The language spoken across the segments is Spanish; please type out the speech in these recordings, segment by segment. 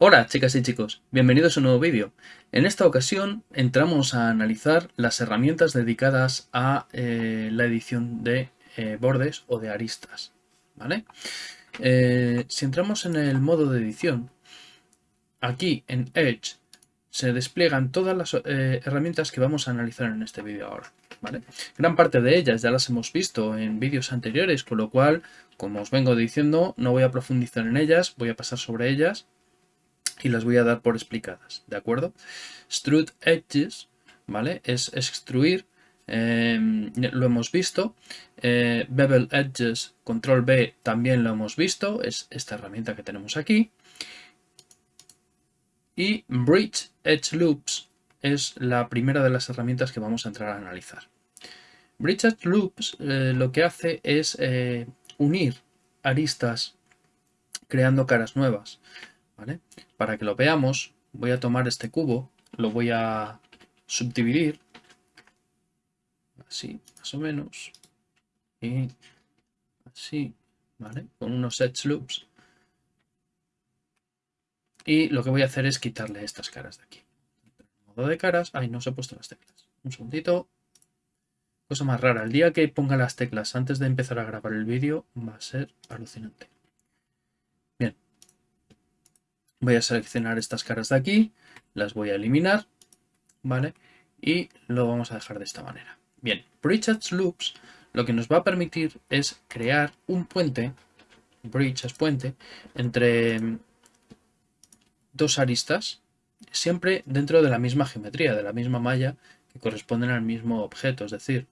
Hola chicas y chicos, bienvenidos a un nuevo vídeo. En esta ocasión entramos a analizar las herramientas dedicadas a eh, la edición de eh, bordes o de aristas. ¿vale? Eh, si entramos en el modo de edición, aquí en Edge se despliegan todas las herramientas que vamos a analizar en este vídeo ahora. Gran parte de ellas ya las hemos visto en vídeos anteriores, con lo cual, como os vengo diciendo, no voy a profundizar en ellas, voy a pasar sobre ellas y las voy a dar por explicadas, ¿de acuerdo? Extrude Edges, ¿vale? Es extruir, em, lo hemos visto. Eh, bevel Edges, Control B, también lo hemos visto, es esta herramienta que tenemos aquí. Y Bridge Edge Loops es la primera de las herramientas que vamos a entrar a analizar. Bridge Edge Loops eh, lo que hace es eh, unir aristas creando caras nuevas. Para que lo veamos, voy a tomar este cubo, lo voy a subdividir, así, más o menos, y así, ¿vale? Con unos edge loops. Y lo que voy a hacer es quitarle estas caras de aquí. De caras, ahí no se he puesto las teclas. Un segundito. Cosa más rara, el día que ponga las teclas antes de empezar a grabar el vídeo va a ser alucinante. Voy a seleccionar estas caras de aquí, las voy a eliminar, ¿vale? Y lo vamos a dejar de esta manera. Bien, Bridge Loops lo que nos va a permitir es crear un puente, Bridge es puente, entre dos aristas, siempre dentro de la misma geometría, de la misma malla que corresponden al mismo objeto, es decir,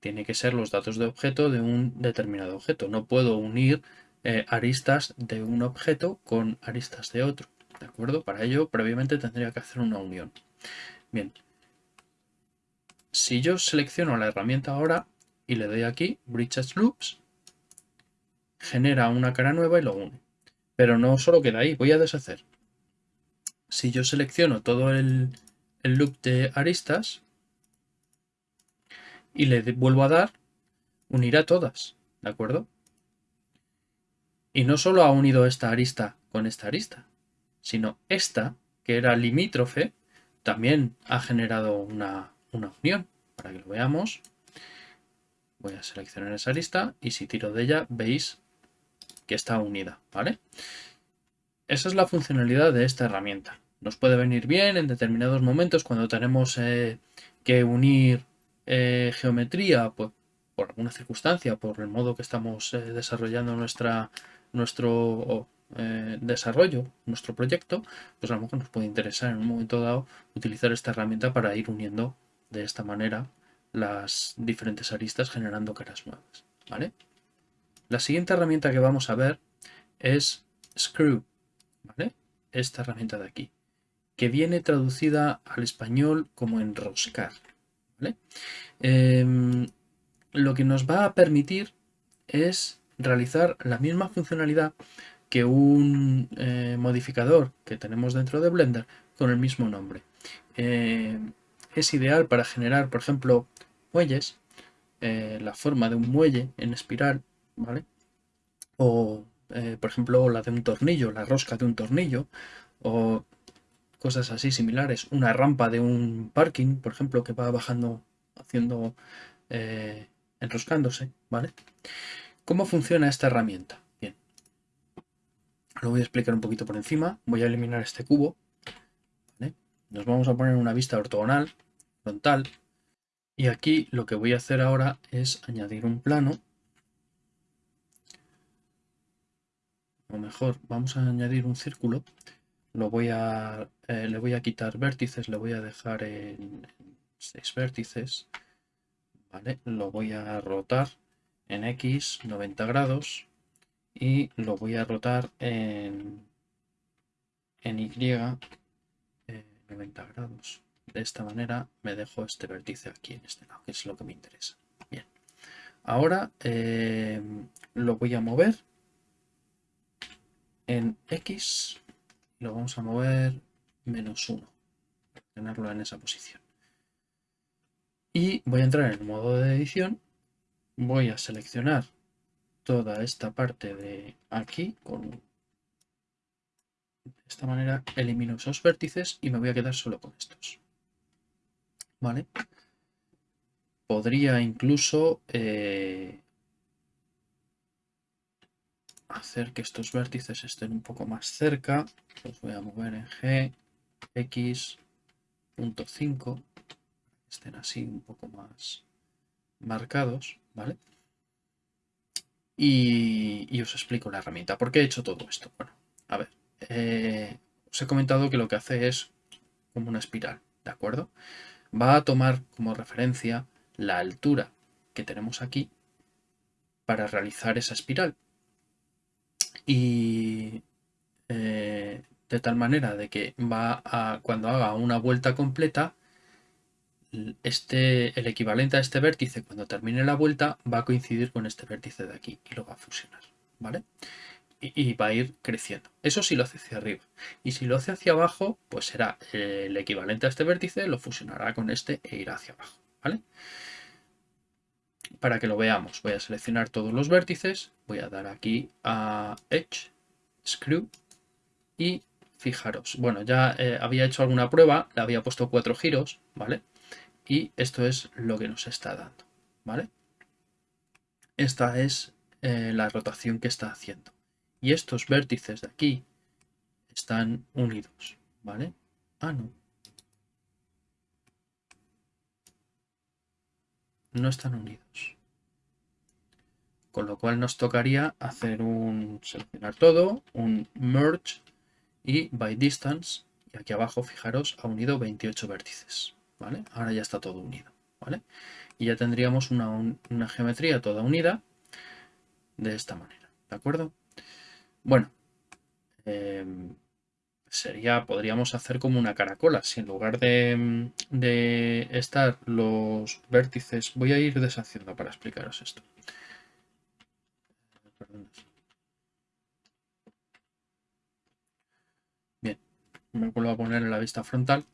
tiene que ser los datos de objeto de un determinado objeto. No puedo unir eh, aristas de un objeto con aristas de otro. ¿De acuerdo? Para ello, previamente tendría que hacer una unión. Bien. Si yo selecciono la herramienta ahora y le doy aquí, Bridges Loops, genera una cara nueva y lo une. Pero no solo queda ahí, voy a deshacer. Si yo selecciono todo el, el loop de aristas y le vuelvo a dar, unirá todas. ¿De acuerdo? Y no solo ha unido esta arista con esta arista, sino esta, que era limítrofe, también ha generado una, unión. Para que lo veamos, voy a seleccionar esa arista y si tiro de ella veis que está unida, ¿vale? Esa es la funcionalidad de esta herramienta. Nos puede venir bien en determinados momentos cuando tenemos eh, que unir eh, geometría pues, por alguna circunstancia, por el modo que estamos eh, desarrollando nuestra, nuestro desarrollo, nuestro proyecto, pues a lo mejor nos puede interesar en un momento dado utilizar esta herramienta para ir uniendo de esta manera las diferentes aristas generando caras nuevas. ¿vale? La siguiente herramienta que vamos a ver es Screw. Esta herramienta de aquí, que viene traducida al español como enroscar. Em, lo que nos va a permitir es realizar la misma funcionalidad que un eh, modificador que tenemos dentro de Blender con el mismo nombre. Eh, es ideal para generar, por ejemplo, muelles, eh, la forma de un muelle en espiral, ¿vale? O, por ejemplo, la de un tornillo, la rosca de un tornillo, o cosas así similares. Una rampa de un parking, por ejemplo, que va bajando, haciendo, enroscándose, ¿vale? ¿Cómo funciona esta herramienta? Bien, lo voy a explicar un poquito por encima. Voy a eliminar este cubo. Nos vamos a poner una vista ortogonal, frontal. Y aquí lo que voy a hacer ahora es añadir un plano. O mejor, vamos a añadir un círculo. Lo voy a, eh, le voy a quitar vértices, le voy a dejar en 6 vértices. ¿vale? Lo voy a rotar en X 90 grados y lo voy a rotar en, en Y 90 eh, grados. De esta manera me dejo este vértice aquí en este lado, que es lo que me interesa. Bien, ahora eh, lo voy a mover en X, lo vamos a mover menos 1, tenerlo en esa posición. Y voy a entrar en el modo de edición voy a seleccionar toda esta parte de aquí con de esta manera elimino esos vértices y me voy a quedar solo con estos vale podría incluso eh, hacer que estos vértices estén un poco más cerca los voy a mover en G X punto 5 estén así un poco más marcados vale y, os explico la herramienta. ¿Por qué he hecho todo esto? Bueno, a ver, eh, os he comentado que lo que hace es como una espiral, ¿de acuerdo? Va a tomar como referencia la altura que tenemos aquí para realizar esa espiral. Y eh, de tal manera de que va a, cuando haga una vuelta completa, este, el equivalente a este vértice cuando termine la vuelta va a coincidir con este vértice de aquí y lo va a fusionar, ¿vale? Y, va a ir creciendo. Eso sí lo hace hacia arriba. Y si lo hace hacia abajo, pues será el equivalente a este vértice, lo fusionará con este e irá hacia abajo, ¿vale? Para que lo veamos, voy a seleccionar todos los vértices, voy a dar aquí a Edge, Screw y fijaros, bueno, ya eh, había hecho alguna prueba, le había puesto cuatro giros, ¿vale? y esto es lo que nos está dando, ¿vale? Esta es eh, la rotación que está haciendo. Y estos vértices de aquí están unidos, ¿vale? Ah, no. No están unidos. Con lo cual nos tocaría hacer un seleccionar todo, un merge y by distance. Y aquí abajo, fijaros, ha unido 28 vértices. Ahora ya está todo unido, ¿vale? Y ya tendríamos una, geometría toda unida de esta manera, ¿de acuerdo? Bueno, em, sería, podríamos hacer como una caracola. Si en lugar de, de, estar los vértices, voy a ir deshaciendo para explicaros esto. Bien, me vuelvo a poner en la vista frontal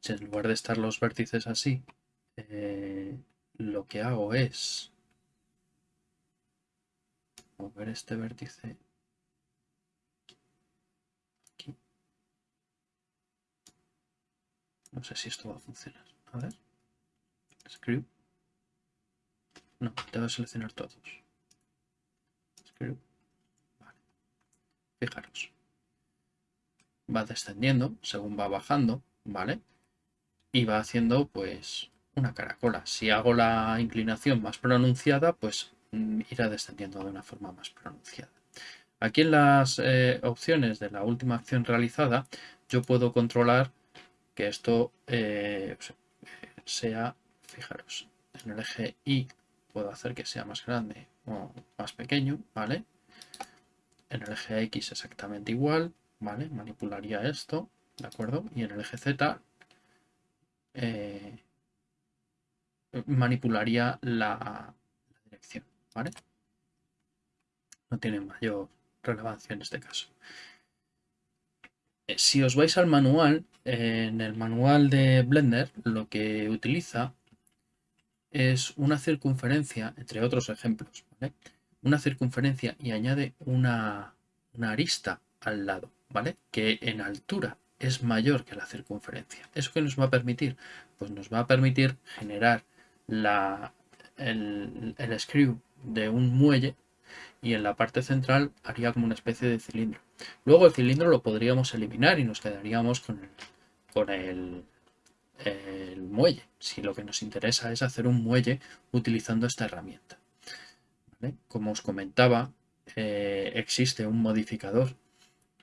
si en lugar de estar los vértices así, eh, lo que hago es mover este vértice No sé si esto va a funcionar. A ver. Screw. No, tengo que seleccionar todos. Screw. Fijaros. Va descendiendo según va bajando, ¿vale? y va haciendo pues una caracola. Si hago la inclinación más pronunciada, pues mm, irá descendiendo de una forma más pronunciada. Aquí en las eh, opciones de la última acción realizada, yo puedo controlar que esto eh, sea, fijaros, en el eje Y puedo hacer que sea más grande o más pequeño, ¿vale? En el eje X exactamente igual, ¿vale? Manipularía esto, ¿de acuerdo? Y en el eje Z eh, manipularía la, dirección, ¿vale? No tiene mayor relevancia en este caso. Si os vais al manual, en el manual de Blender lo que utiliza es una circunferencia, entre otros ejemplos, una circunferencia y añade una, arista al lado, ¿vale? Que en altura es mayor que la circunferencia. ¿Eso qué nos va a permitir? Pues nos va a permitir generar el, el screw de un muelle y en la parte central haría como una especie de cilindro. Luego el cilindro lo podríamos eliminar y nos quedaríamos con el, con el, el muelle, si lo que nos interesa es hacer un muelle utilizando esta herramienta. Como os comentaba, eh, existe un modificador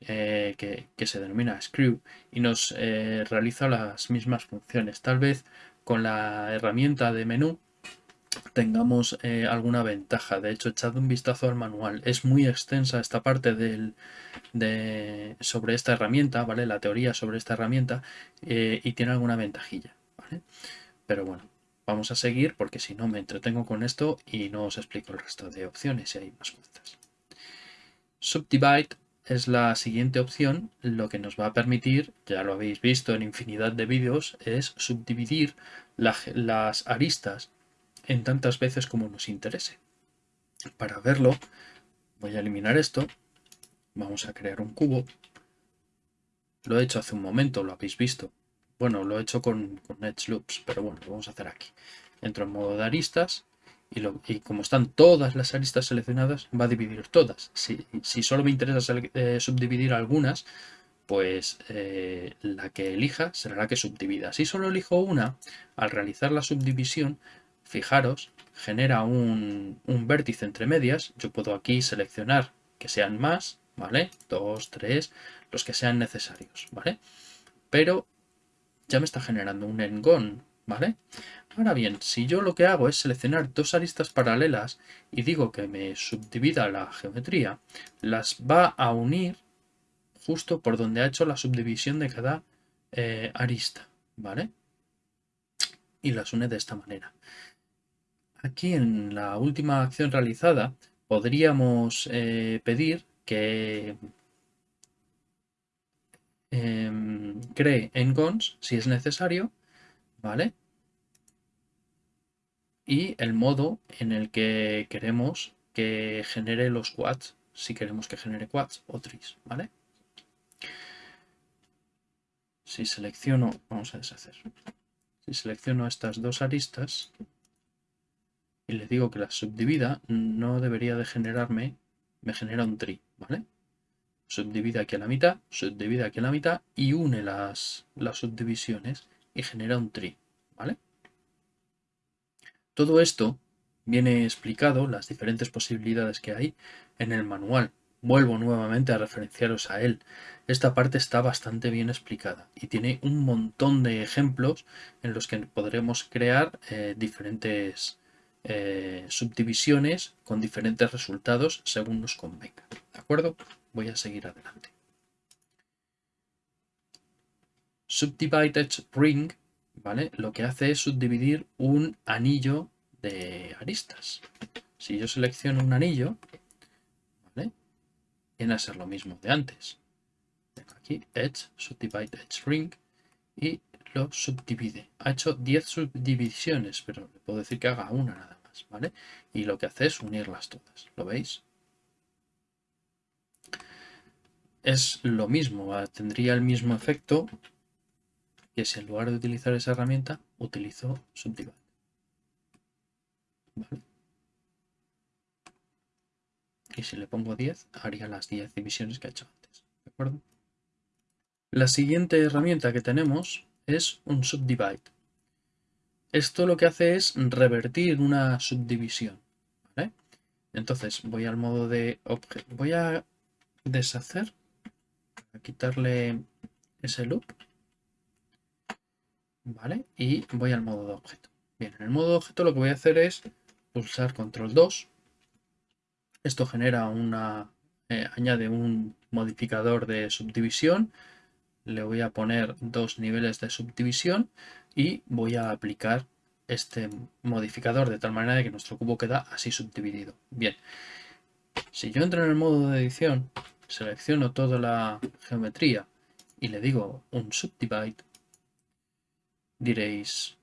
eh, que, se denomina Screw y nos eh, realiza las mismas funciones. Tal vez con la herramienta de menú tengamos eh, alguna ventaja. De hecho, echad un vistazo al manual. Es muy extensa esta parte de, sobre esta herramienta, ¿vale? La teoría sobre esta herramienta y tiene alguna ventajilla, Pero bueno, vamos a seguir porque si no me entretengo con esto y no os explico el resto de opciones y hay más cosas. Subdivide es la siguiente opción, lo que nos va a permitir, ya lo habéis visto en infinidad de vídeos, es subdividir las aristas en tantas veces como nos interese. Para verlo, voy a eliminar esto. Vamos a crear un cubo. Lo he hecho hace un momento, lo habéis visto. Bueno, lo he hecho con, con Edge Loops, pero bueno, lo vamos a hacer aquí. Entro en modo de aristas y, como están todas las aristas seleccionadas, va a dividir todas. Si, solo me interesa eh, subdividir algunas, pues eh, la que elija será la que subdivida. Si solo elijo una, al realizar la subdivisión, fijaros, genera un, vértice entre medias. Yo puedo aquí seleccionar que sean más, ¿vale? Dos, tres, los que sean necesarios, ¿vale? Pero ya me está generando un engón, ¿vale? Ahora bien, si yo lo que hago es seleccionar dos aristas paralelas y digo que me subdivida la geometría, las va a unir justo por donde ha hecho la subdivisión de cada eh, arista, ¿vale? Y las une de esta manera. Aquí en la última acción realizada podríamos eh, pedir que em, cree engons si es necesario, ¿vale? y el modo en el que queremos que genere los quads, si queremos que genere quads o tris, ¿vale? Si selecciono, vamos a deshacer, si selecciono estas dos aristas y le digo que las subdivida, no debería de generarme, me genera un tri, ¿vale? Subdivide aquí a la mitad, subdivide aquí a la mitad y une las, las subdivisiones y genera un tri, ¿vale? Todo esto viene explicado, las diferentes posibilidades que hay, en el manual. Vuelvo nuevamente a referenciaros a él. Esta parte está bastante bien explicada y tiene un montón de ejemplos en los que podremos crear eh, diferentes eh, subdivisiones con diferentes resultados según nos convenga. ¿De acuerdo? Voy a seguir adelante. Subdivided ring ¿vale? Lo que hace es subdividir un anillo de aristas. Si yo selecciono un anillo, ¿vale? Viene a ser lo mismo de antes. Aquí Edge, Subdivide Edge Ring y lo subdivide. Ha hecho 10 subdivisiones, pero le puedo decir que haga una nada más, ¿vale? Y lo que hace es unirlas todas, ¿lo veis? Es lo mismo, tendría el mismo efecto que si en lugar de utilizar esa herramienta, utilizo Subdivide. Y si le pongo 10, haría las 10 divisiones que he hecho antes. ¿De acuerdo? La siguiente herramienta que tenemos es un subdivide. Esto lo que hace es revertir una subdivisión. Entonces voy al modo de objeto. Voy a deshacer, a quitarle ese loop. ¿Vale? Y voy al modo de objeto. Bien, en el modo de objeto lo que voy a hacer es pulsar control 2. Esto genera una, eh, añade un modificador de subdivisión. Le voy a poner dos niveles de subdivisión y voy a aplicar este modificador de tal manera que nuestro cubo queda así subdividido. Bien, si yo entro en el modo de edición, selecciono toda la geometría y le digo un subdivide, diréis,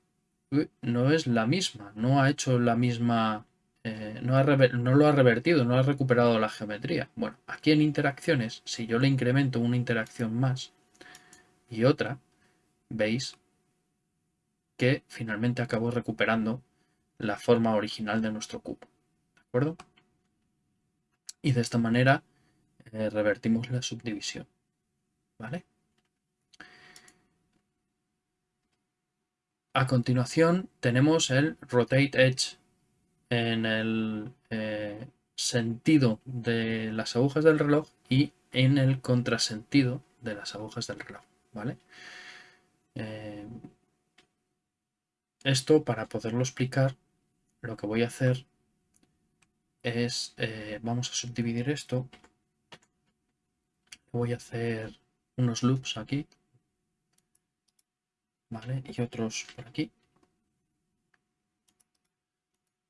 no es la misma, no ha hecho la misma, eh, no, no, lo ha revertido, no ha recuperado la geometría. Bueno, aquí en interacciones, si yo le incremento una interacción más y otra, veis que finalmente acabo recuperando la forma original de nuestro cubo. ¿De acuerdo? Y de esta manera eh, revertimos la subdivisión. ¿Vale? A continuación tenemos el Rotate Edge en el eh, sentido de las agujas del reloj y en el contrasentido de las agujas del reloj. ¿Vale? Eh, esto para poderlo explicar lo que voy a hacer es, eh, vamos a subdividir esto, voy a hacer unos loops aquí ¿vale? Y otros por aquí.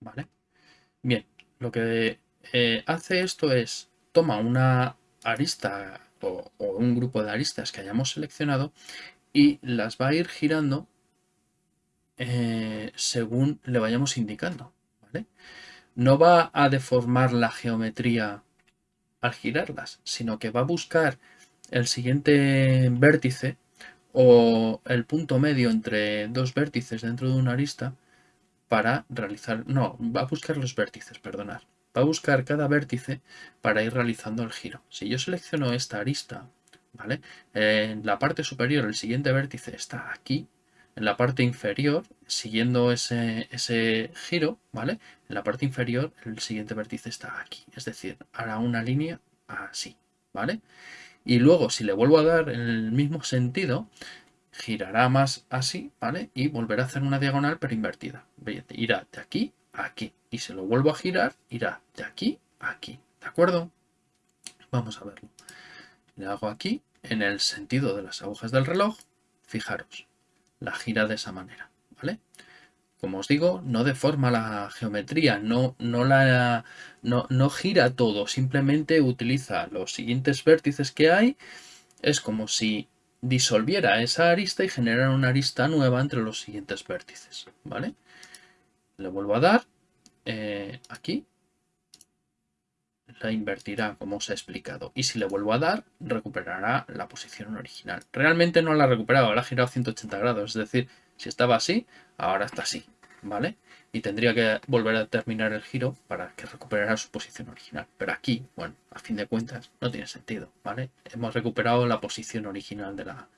¿Vale? Bien, lo que eh, hace esto es, toma una arista o, un grupo de aristas que hayamos seleccionado y las va a ir girando eh, según le vayamos indicando. No va a deformar la geometría al girarlas, sino que va a buscar el siguiente vértice o el punto medio entre dos vértices dentro de una arista para realizar, no, va a buscar los vértices, perdonad. Va a buscar cada vértice para ir realizando el giro. Si yo selecciono esta arista, ¿vale? En la parte superior el siguiente vértice está aquí, en la parte inferior, siguiendo ese, ese giro, ¿vale? En la parte inferior el siguiente vértice está aquí, es decir, hará una línea así, ¿vale? Y luego si le vuelvo a dar en el mismo sentido, girará más así, ¿vale? Y volverá a hacer una diagonal pero invertida. Irá de aquí aquí. Y si lo vuelvo a girar, irá de aquí a aquí. ¿De acuerdo? Vamos a verlo. Le hago aquí, en el sentido de las agujas del reloj, fijaros, la gira de esa manera, ¿vale? Como os digo, no deforma la geometría, no, no, la, no, no gira todo, simplemente utiliza los siguientes vértices que hay. Es como si disolviera esa arista y generara una arista nueva entre los siguientes vértices, ¿vale? Le vuelvo a dar eh, aquí, la invertirá como os he explicado y si le vuelvo a dar recuperará la posición original. Realmente no la ha recuperado, la ha girado 180 grados, es decir, si estaba así, ahora está así, ¿vale? y tendría que volver a terminar el giro para que recuperara su posición original. Pero aquí, bueno, a fin de cuentas, no tiene sentido, ¿vale? Hemos recuperado la posición original de la,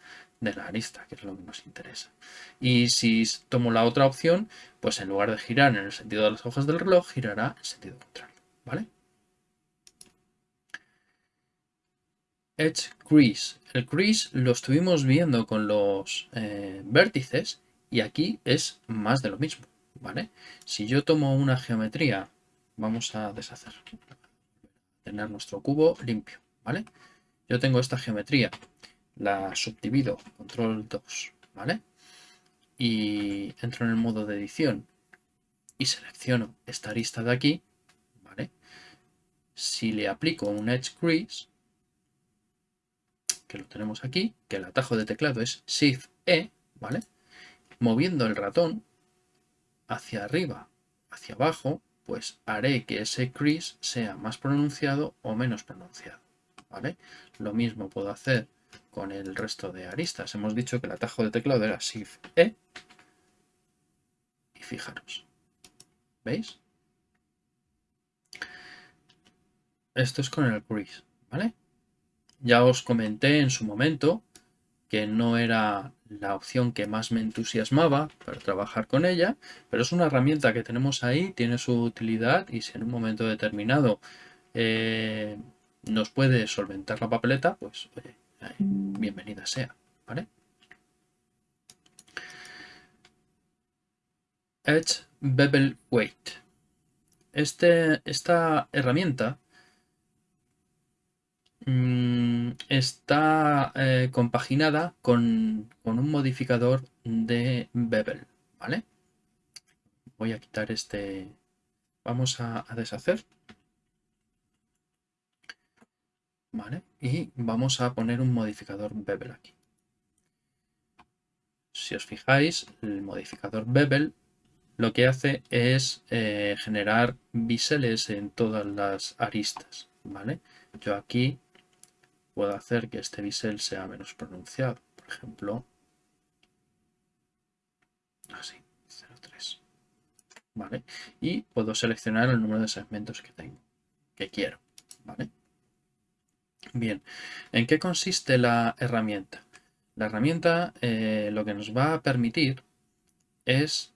de la arista, que es lo que nos interesa. Y si tomo la otra opción, pues en lugar de girar en el sentido de las hojas del reloj, girará en sentido contrario, ¿vale? Edge Crease. El crease lo estuvimos viendo con los eh, vértices y aquí es más de lo mismo. ¿vale? Si yo tomo una geometría, vamos a deshacer, tener nuestro cubo limpio, ¿vale? Yo tengo esta geometría, la subdivido, control 2, ¿vale? Y entro en el modo de edición y selecciono esta arista de aquí, ¿vale? Si le aplico un Edge Crease, que lo tenemos aquí, que el atajo de teclado es Shift-E, ¿vale? Moviendo el ratón hacia arriba, hacia abajo, pues haré que ese crease sea más pronunciado o menos pronunciado. ¿vale? Lo mismo puedo hacer con el resto de aristas. Hemos dicho que el atajo de teclado era Shift E. Y fijaros. ¿Veis? Esto es con el crease, ¿vale? Ya os comenté en su momento que no era la opción que más me entusiasmaba para trabajar con ella, pero es una herramienta que tenemos ahí, tiene su utilidad y si en un momento determinado eh, nos puede solventar la papeleta, pues bienvenida sea. Edge Bevel Weight. Este, esta herramienta Mm, está eh, compaginada con, un modificador de bevel, ¿vale? Voy a quitar este... Vamos a, deshacer. ¿Vale? Y vamos a poner un modificador bevel aquí. Si os fijáis, el modificador bevel lo que hace es eh, generar biseles en todas las aristas, ¿vale? Yo aquí puedo hacer que este bisel sea menos pronunciado. Por ejemplo, así, 0,3. ¿Vale? Y puedo seleccionar el número de segmentos que tengo, que quiero. ¿Vale? Bien, ¿en qué consiste la herramienta? La herramienta eh, lo que nos va a permitir es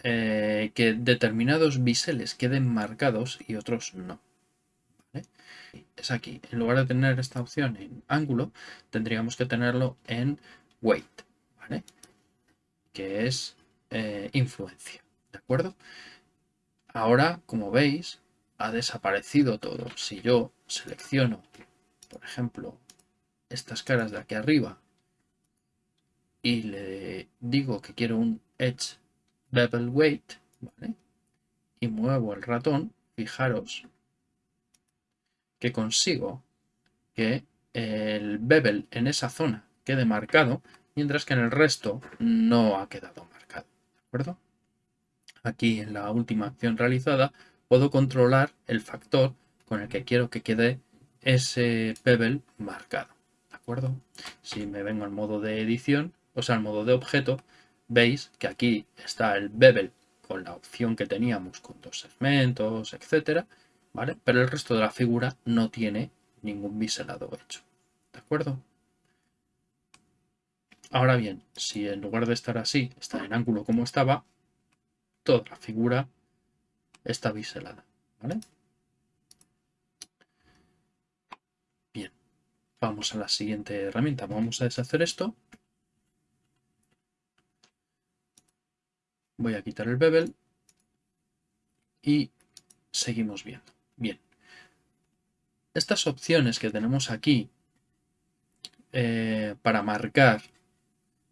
eh, que determinados biseles queden marcados y otros no es aquí. En lugar de tener esta opción en ángulo, tendríamos que tenerlo en weight, ¿vale? Que es eh, influencia, ¿de acuerdo? Ahora, como veis, ha desaparecido todo. Si yo selecciono, por ejemplo, estas caras de aquí arriba y le digo que quiero un Edge Bevel Weight, ¿vale? Y muevo el ratón, fijaros que consigo que el bevel en esa zona quede marcado, mientras que en el resto no ha quedado marcado. ¿De acuerdo? Aquí en la última acción realizada puedo controlar el factor con el que quiero que quede ese bevel marcado. ¿De acuerdo? Si me vengo al modo de edición, o sea, al modo de objeto, veis que aquí está el bevel con la opción que teníamos con dos segmentos, etcétera, Pero el resto de la figura no tiene ningún biselado hecho. ¿De acuerdo? Ahora bien, si en lugar de estar así, está en ángulo como estaba, toda la figura está biselada. ¿vale? Bien, vamos a la siguiente herramienta. Vamos a deshacer esto. Voy a quitar el bevel y seguimos viendo. Bien, estas opciones que tenemos aquí eh, para marcar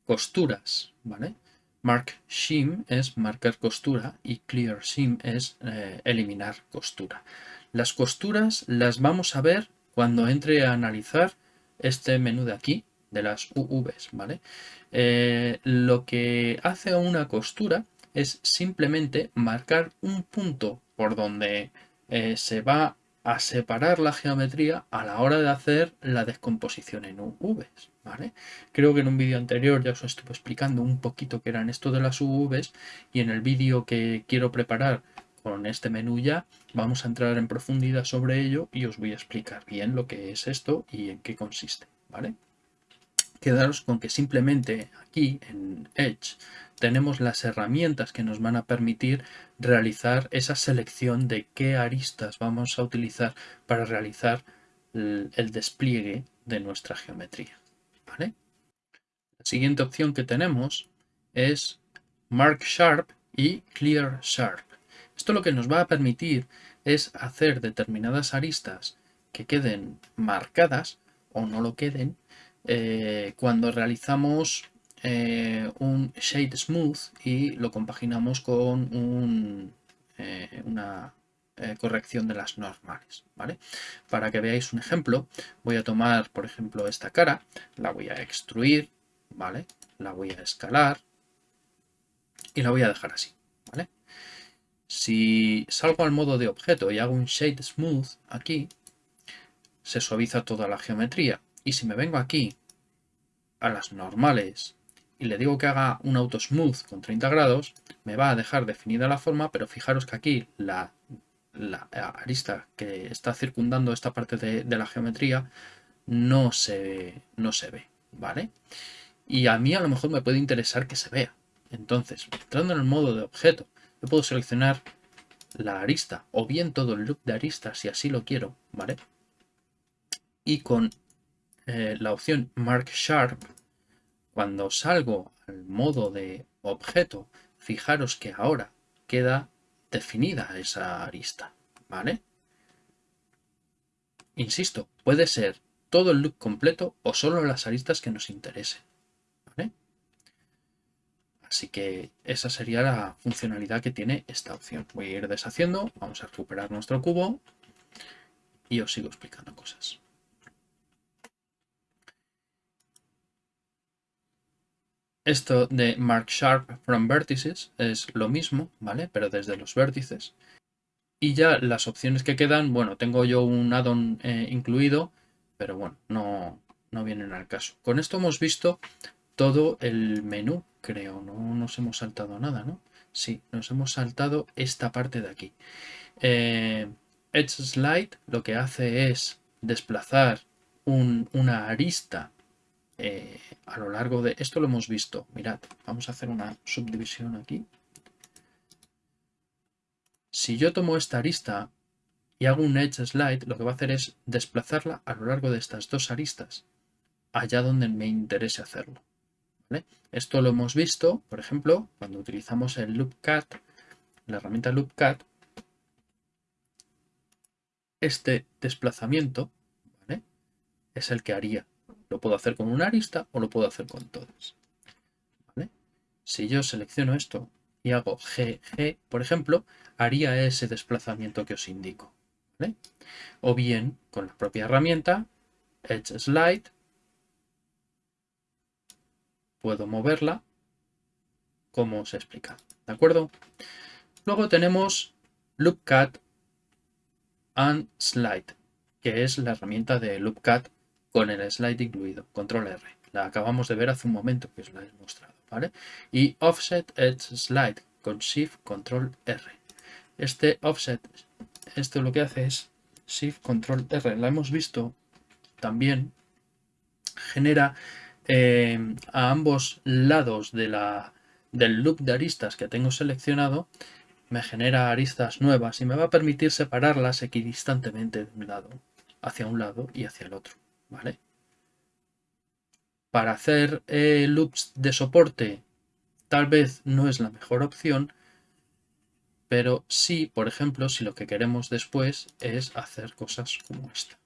costuras, ¿vale? Mark Shim es marcar costura y Clear Shim es eh, eliminar costura. Las costuras las vamos a ver cuando entre a analizar este menú de aquí, de las UVs, ¿vale? Eh, lo que hace una costura es simplemente marcar un punto por donde eh, se va a separar la geometría a la hora de hacer la descomposición en UVs. ¿vale? Creo que en un vídeo anterior ya os estuve explicando un poquito qué eran esto de las UVs y en el vídeo que quiero preparar con este menú ya vamos a entrar en profundidad sobre ello y os voy a explicar bien lo que es esto y en qué consiste. ¿vale? Quedaros con que simplemente aquí en Edge tenemos las herramientas que nos van a permitir realizar esa selección de qué aristas vamos a utilizar para realizar el despliegue de nuestra geometría. ¿vale? La siguiente opción que tenemos es Mark Sharp y Clear Sharp. Esto lo que nos va a permitir es hacer determinadas aristas que queden marcadas o no lo queden eh, cuando realizamos eh, un shade smooth y lo compaginamos con eh, una corrección de las normales. ¿vale? Para que veáis un ejemplo, voy a tomar, por ejemplo, esta cara, la voy a extruir, ¿vale? la voy a escalar y la voy a dejar así. ¿vale? Si salgo al modo de objeto y hago un Shade Smooth aquí, se suaviza toda la geometría. Y si me vengo aquí a las normales y le digo que haga un auto smooth con 30 grados, me va a dejar definida la forma, pero fijaros que aquí la, arista que está circundando esta parte de, la geometría no se, no se ve, ¿vale? Y a mí a lo mejor me puede interesar que se vea. Entonces, entrando en el modo de objeto, yo puedo seleccionar la arista o bien todo el loop de arista si así lo quiero, ¿vale? Y con eh, la opción Mark Sharp cuando salgo al modo de objeto, fijaros que ahora queda definida esa arista, ¿vale? Insisto, puede ser todo el loop completo o solo las aristas que nos interesen. Así que esa sería la funcionalidad que tiene esta opción. Voy a ir deshaciendo, vamos a recuperar nuestro cubo y os sigo explicando cosas. Esto de Mark Sharp from Vertices es lo mismo, ¿vale? Pero desde los vértices. Y ya las opciones que quedan, bueno, tengo yo un add-on eh, incluido, pero bueno, no, no vienen al caso. Con esto hemos visto todo el menú, creo, no nos hemos saltado nada, ¿no? Sí, nos hemos saltado esta parte de aquí. Eh, Edge Slide lo que hace es desplazar una arista eh, a lo largo de... Esto lo hemos visto. Mirad, vamos a hacer una subdivisión aquí. Si yo tomo esta arista y hago un edge slide, lo que va a hacer es desplazarla a lo largo de estas dos aristas, allá donde me interese hacerlo. Esto lo hemos visto, por ejemplo, cuando utilizamos el loop cut, la herramienta loop cut, este desplazamiento es el que haría lo puedo hacer con una arista o lo puedo hacer con todas. Si yo selecciono esto y hago GG, por ejemplo, haría ese desplazamiento que os indico. O bien, con la propia herramienta, Edge Slide, puedo moverla cómo se explica. ¿De acuerdo? Luego tenemos LoopCut and Slide, que es la herramienta de LoopCut con el slide incluido, control R. La acabamos de ver hace un momento que os la he mostrado, ¿vale? Y Offset Edge Slide con Shift Control R. Este offset, esto lo que hace es Shift Control R. La hemos visto también genera eh, a ambos lados de la, del loop de aristas que tengo seleccionado me genera aristas nuevas y me va a permitir separarlas equidistantemente de un lado, hacia un lado y hacia el otro. ¿Vale? Para hacer eh, loops de soporte tal vez no es la mejor opción, pero sí, por ejemplo, si lo que queremos después es hacer cosas como esta.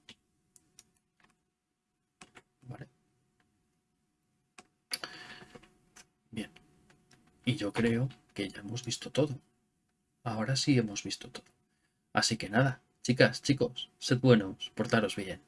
Bien. Y yo creo que ya hemos visto todo. Ahora sí hemos visto todo. Así que nada, chicas, chicos, sed buenos, portaros bien.